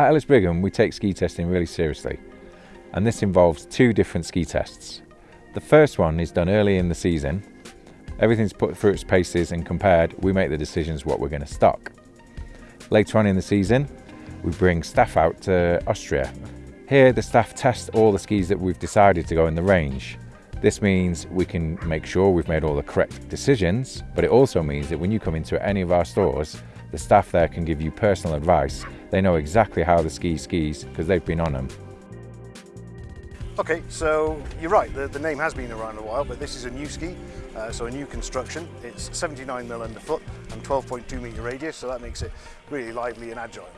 At Ellis Brigham, we take ski testing really seriously, and this involves two different ski tests. The first one is done early in the season. Everything's put through its paces and compared, we make the decisions what we're going to stock. Later on in the season, we bring staff out to Austria. Here, the staff test all the skis that we've decided to go in the range. This means we can make sure we've made all the correct decisions, but it also means that when you come into any of our stores, the staff there can give you personal advice. They know exactly how the ski skis because they've been on them. Okay, so you're right, the, the name has been around a while, but this is a new ski, uh, so a new construction. It's 79mm underfoot and 12.2 metre radius, so that makes it really lively and agile.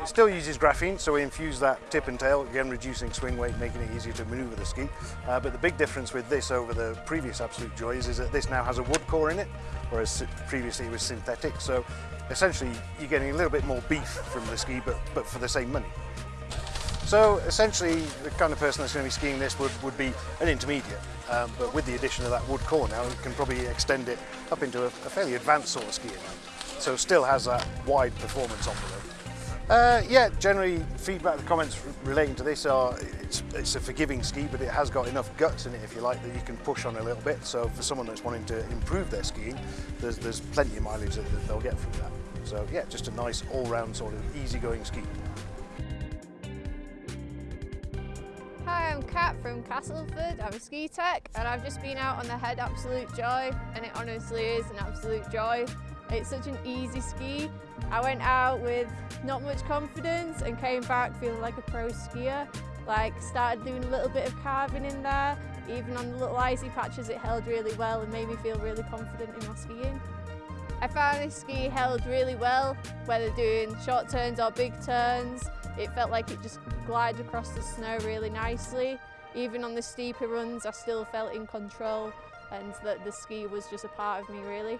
It still uses graphene, so we infuse that tip and tail, again reducing swing weight, making it easier to manoeuvre the ski. Uh, but the big difference with this over the previous Absolute Joys is that this now has a wood core in it, whereas previously it was synthetic. So essentially you're getting a little bit more beef from the ski, but, but for the same money. So essentially the kind of person that's going to be skiing this would, would be an intermediate, um, but with the addition of that wood core now you can probably extend it up into a, a fairly advanced sort of skiing. So still has that wide performance envelope. Uh, yeah, generally feedback, the comments relating to this are it's, it's, a forgiving ski, but it has got enough guts in it, if you like, that you can push on a little bit. So for someone that's wanting to improve their skiing, there's, there's plenty of mileage that, that they'll get from that. So yeah, just a nice all-round sort of easygoing ski. Hi, I'm Kat from Castleford. I'm a ski tech and I've just been out on the Head Absolute Joy and it honestly is an absolute joy. It's such an easy ski. I went out with not much confidence and came back feeling like a pro skier. Like started doing a little bit of carving in there. Even on the little icy patches it held really well and made me feel really confident in my skiing. I found this ski held really well, whether doing short turns or big turns. It felt like it just glided across the snow really nicely. Even on the steeper runs I still felt in control and that the ski was just a part of me really.